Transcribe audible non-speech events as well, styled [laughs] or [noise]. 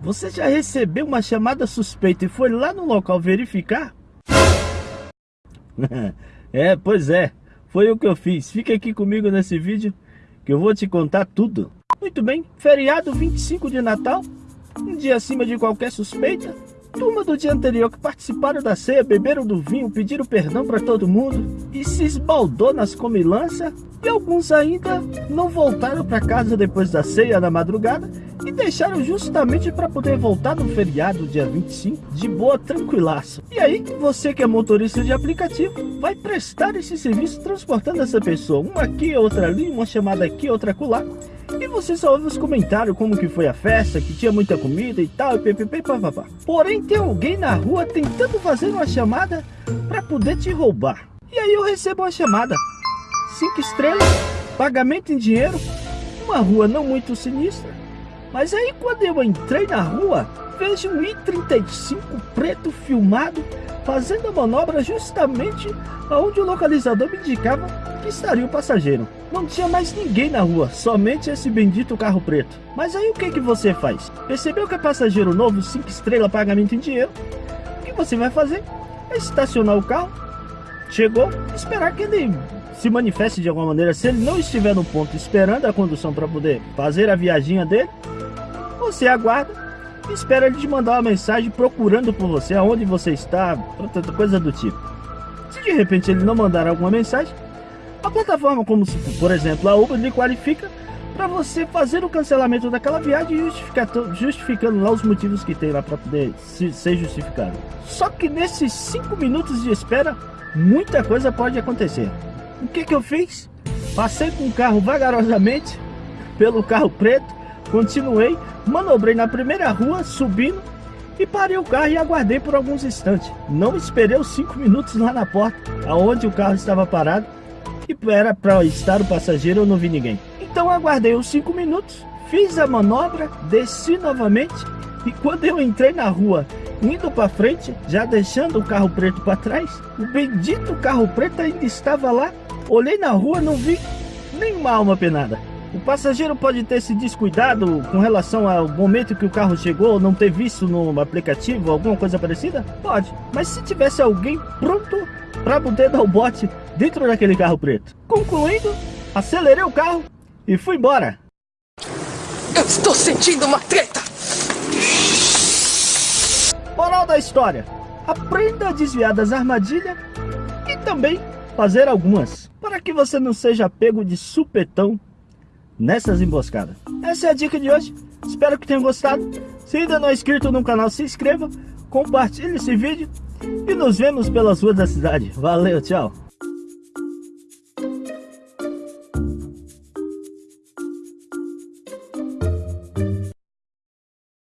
Você já recebeu uma chamada suspeita e foi lá no local verificar? [laughs] é, pois é. Foi o que eu fiz. Fica aqui comigo nesse vídeo que eu vou te contar tudo. Muito bem, feriado 25 de Natal, um dia acima de qualquer suspeita. Turma do dia anterior que participaram da ceia, beberam do vinho, pediram perdão para todo mundo e se esbaldou nas comilanças. E alguns ainda não voltaram para casa depois da ceia na madrugada e deixaram justamente para poder voltar no feriado dia 25 de boa tranquilaço. E aí, você que é motorista de aplicativo, vai prestar esse serviço transportando essa pessoa, uma aqui, outra ali, uma chamada aqui, outra acolá. E você só ouve os comentários como que foi a festa, que tinha muita comida e tal, e ppp, papapá. Porém, tem alguém na rua tentando fazer uma chamada para poder te roubar. E aí eu recebo uma chamada. Cinco estrelas, pagamento em dinheiro, uma rua não muito sinistra. Mas aí quando eu entrei na rua, vejo um I-35 preto filmado fazendo a manobra justamente aonde o localizador me indicava estaria o passageiro. Não tinha mais ninguém na rua, somente esse bendito carro preto. Mas aí o que que você faz? Percebeu que é passageiro novo, 5 estrelas, pagamento em dinheiro? O que você vai fazer? É estacionar o carro, chegou, esperar que ele se manifeste de alguma maneira. Se ele não estiver no ponto esperando a condução para poder fazer a viagem dele, você aguarda espera ele te mandar uma mensagem procurando por você, aonde você está, coisa do tipo. Se de repente ele não mandar alguma mensagem, a plataforma como se, por exemplo a Uber lhe qualifica para você fazer o cancelamento daquela viagem justificando, justificando lá os motivos que tem lá para poder ser justificado. Só que nesses 5 minutos de espera, muita coisa pode acontecer. O que que eu fiz? Passei com o carro vagarosamente pelo carro preto, Continuei, manobrei na primeira rua, subindo, e parei o carro e aguardei por alguns instantes. Não esperei os 5 minutos lá na porta, aonde o carro estava parado, e era para estar o passageiro, eu não vi ninguém. Então aguardei os 5 minutos, fiz a manobra, desci novamente, e quando eu entrei na rua, indo para frente, já deixando o carro preto para trás, o bendito carro preto ainda estava lá. Olhei na rua, não vi nenhuma alma penada. O passageiro pode ter se descuidado com relação ao momento que o carro chegou, não ter visto no aplicativo, alguma coisa parecida? Pode. Mas se tivesse alguém pronto para poder dar o bote dentro daquele carro preto. Concluindo, acelerei o carro e fui embora. Eu estou sentindo uma treta! Moral da história. Aprenda a desviar das armadilhas e também fazer algumas. Para que você não seja pego de supetão nessas emboscadas. Essa é a dica de hoje. Espero que tenham gostado. Se ainda não é inscrito no canal, se inscreva, compartilhe esse vídeo e nos vemos pelas ruas da cidade. Valeu, tchau!